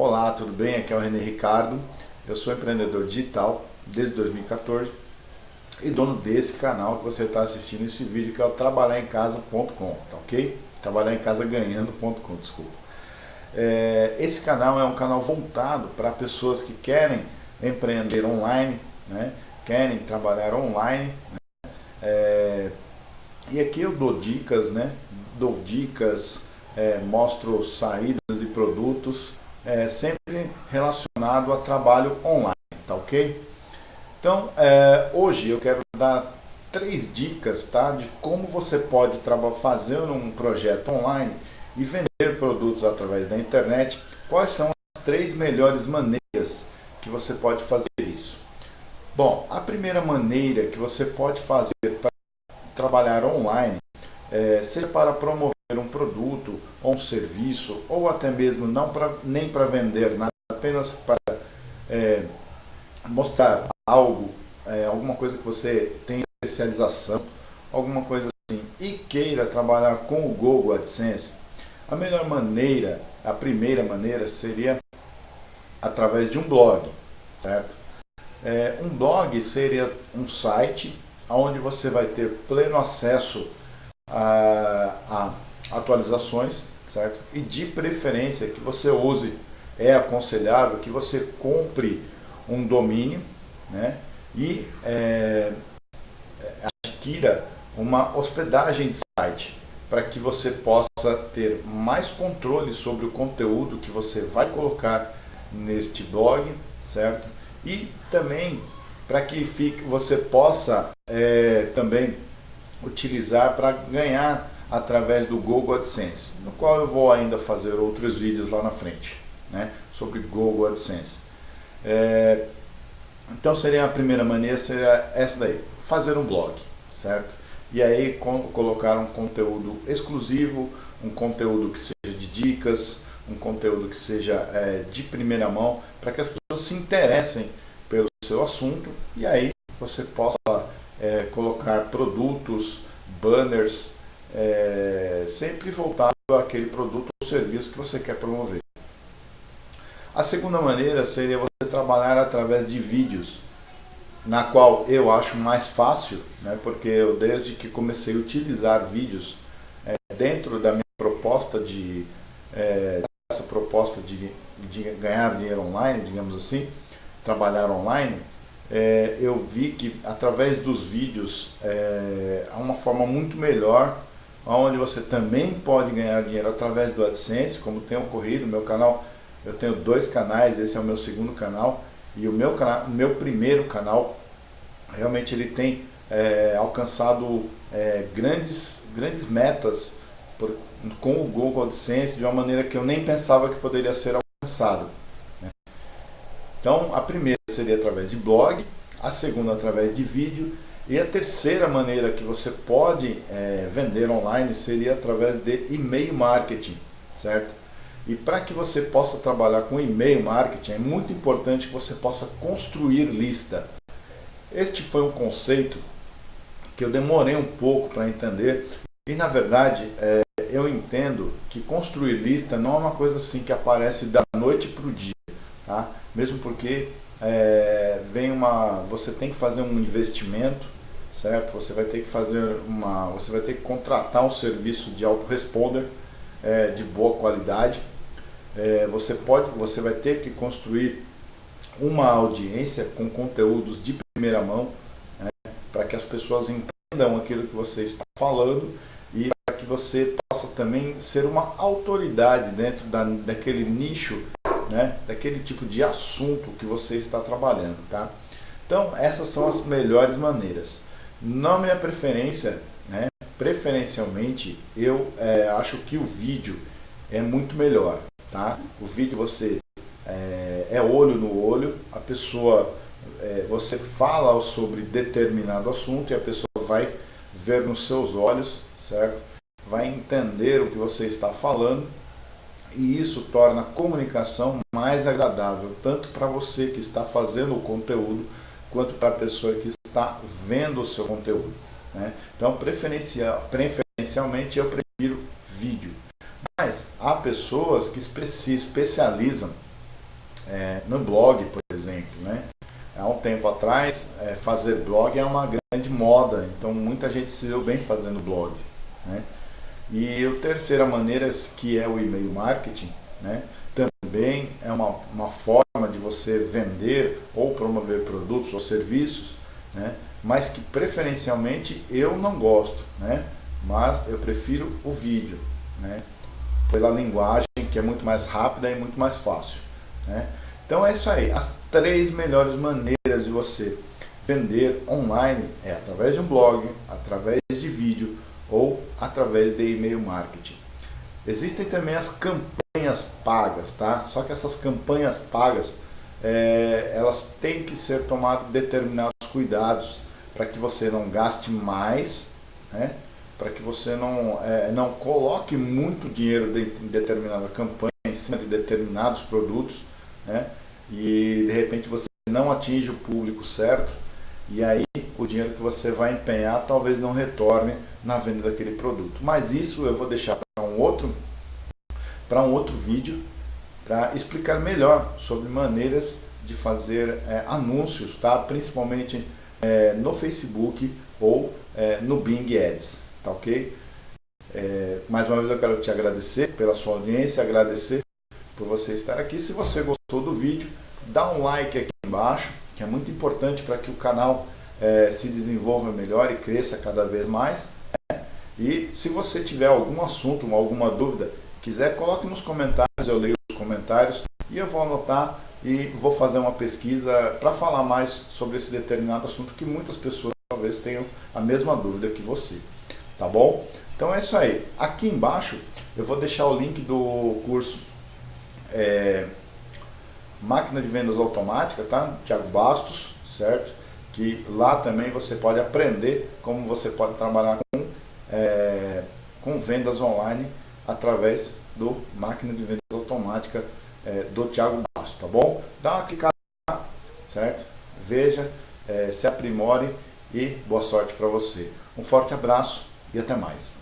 Olá, tudo bem? Aqui é o René Ricardo. Eu sou empreendedor digital desde 2014 e dono desse canal que você está assistindo esse vídeo que é o trabalharemcasa.com, tá ok? Trabalhar em casa ganhando.com, desculpa. É, esse canal é um canal voltado para pessoas que querem empreender online, né? querem trabalhar online. Né? É, e aqui eu dou dicas, né? Dou dicas, é, mostro saídas e produtos é, sempre relacionado a trabalho online, tá ok? Então, é, hoje eu quero dar três dicas tá, de como você pode fazer um projeto online e vender produtos através da internet. Quais são as três melhores maneiras que você pode fazer isso? Bom, a primeira maneira que você pode fazer para trabalhar online, é, seja para promover um produto ou um serviço, ou até mesmo não pra, nem para vender nada, apenas para é, mostrar algo, é, alguma coisa que você tem especialização, alguma coisa assim, e queira trabalhar com o Google AdSense, a melhor maneira, a primeira maneira seria através de um blog, certo? É, um blog seria um site onde você vai ter pleno acesso a, a atualizações, certo? E de preferência que você use, é aconselhável que você compre um domínio, né? E é, adquira uma hospedagem de site para que você possa ter mais controle sobre o conteúdo que você vai colocar neste blog, certo? E também para que fique, você possa é, também utilizar para ganhar através do Google AdSense, no qual eu vou ainda fazer outros vídeos lá na frente, né, sobre Google AdSense. É, então seria a primeira maneira, seria essa daí, fazer um blog, certo? E aí com, colocar um conteúdo exclusivo, um conteúdo que seja de dicas, um conteúdo que seja é, de primeira mão, para que as pessoas se interessem pelo seu assunto e aí você possa é, colocar produtos, banners, é, sempre voltado àquele produto ou serviço que você quer promover. A segunda maneira seria você trabalhar através de vídeos, na qual eu acho mais fácil, né, porque eu desde que comecei a utilizar vídeos é, dentro da minha proposta de é, essa proposta de, de ganhar dinheiro online, digamos assim, trabalhar online, é, eu vi que através dos vídeos é, há uma forma muito melhor onde você também pode ganhar dinheiro através do AdSense, como tem ocorrido meu canal. Eu tenho dois canais, esse é o meu segundo canal e o meu, canal, meu primeiro canal realmente ele tem é, alcançado é, grandes, grandes metas por, com o Google AdSense de uma maneira que eu nem pensava que poderia ser alcançado. Né? Então a primeira seria através de blog, a segunda através de vídeo e a terceira maneira que você pode é, vender online seria através de e-mail marketing, certo? E para que você possa trabalhar com e-mail marketing, é muito importante que você possa construir lista. Este foi um conceito que eu demorei um pouco para entender e na verdade é, eu entendo que construir lista não é uma coisa assim que aparece da noite para o dia, tá? Mesmo porque é, vem uma, você tem que fazer um investimento certo? Você vai ter que fazer uma, você vai ter que contratar um serviço de autoresponder é, de boa qualidade. É, você pode, você vai ter que construir uma audiência com conteúdos de primeira mão, né, para que as pessoas entendam aquilo que você está falando e para que você possa também ser uma autoridade dentro da, daquele nicho, né, daquele tipo de assunto que você está trabalhando, tá? Então, essas são as melhores maneiras. Na minha preferência, né, preferencialmente, eu é, acho que o vídeo é muito melhor. Tá? O vídeo você é, é olho no olho, a pessoa, é, você fala sobre determinado assunto e a pessoa vai ver nos seus olhos, certo? Vai entender o que você está falando e isso torna a comunicação mais agradável, tanto para você que está fazendo o conteúdo, quanto para a pessoa que está vendo o seu conteúdo. Né? Então, preferencial, preferencialmente, eu prefiro vídeo. Mas há pessoas que se especializam é, no blog, por exemplo, né? Há um tempo atrás, é, fazer blog é uma grande moda, então muita gente se deu bem fazendo blog. Né? E a terceira maneira, que é o e-mail marketing, né? também é uma, uma forma de você vender ou promover produtos ou serviços, né? mas que preferencialmente eu não gosto, né? mas eu prefiro o vídeo, né? pela linguagem que é muito mais rápida e muito mais fácil. Né? Então é isso aí, as três melhores maneiras de você vender online é através de um blog, através de vídeo ou através de e-mail marketing. Existem também as campanhas pagas, tá? Só que essas campanhas pagas, é, elas têm que ser tomados determinados cuidados para que você não gaste mais, né? para que você não, é, não coloque muito dinheiro em determinada campanha, em cima de determinados produtos, né? e de repente você não atinge o público certo, e aí o dinheiro que você vai empenhar talvez não retorne na venda daquele produto. Mas isso eu vou deixar para um outro, para um outro vídeo, para explicar melhor sobre maneiras de fazer é, anúncios, tá? principalmente é, no Facebook ou é, no Bing Ads, tá ok? É, mais uma vez eu quero te agradecer pela sua audiência, agradecer por você estar aqui. Se você gostou do vídeo, dá um like aqui embaixo, que é muito importante para que o canal é, se desenvolva melhor e cresça cada vez mais. Né? E se você tiver algum assunto, alguma dúvida, quiser, coloque nos comentários, eu leio comentários e eu vou anotar e vou fazer uma pesquisa para falar mais sobre esse determinado assunto que muitas pessoas talvez tenham a mesma dúvida que você. Tá bom? Então é isso aí. Aqui embaixo eu vou deixar o link do curso é, Máquina de Vendas Automática, tá? Tiago Bastos, certo? Que lá também você pode aprender como você pode trabalhar com, é, com vendas online através do Máquina de Vendas Automática é, do Tiago Bastos, tá bom? Dá uma clicada lá, certo? Veja, é, se aprimore e boa sorte para você. Um forte abraço e até mais.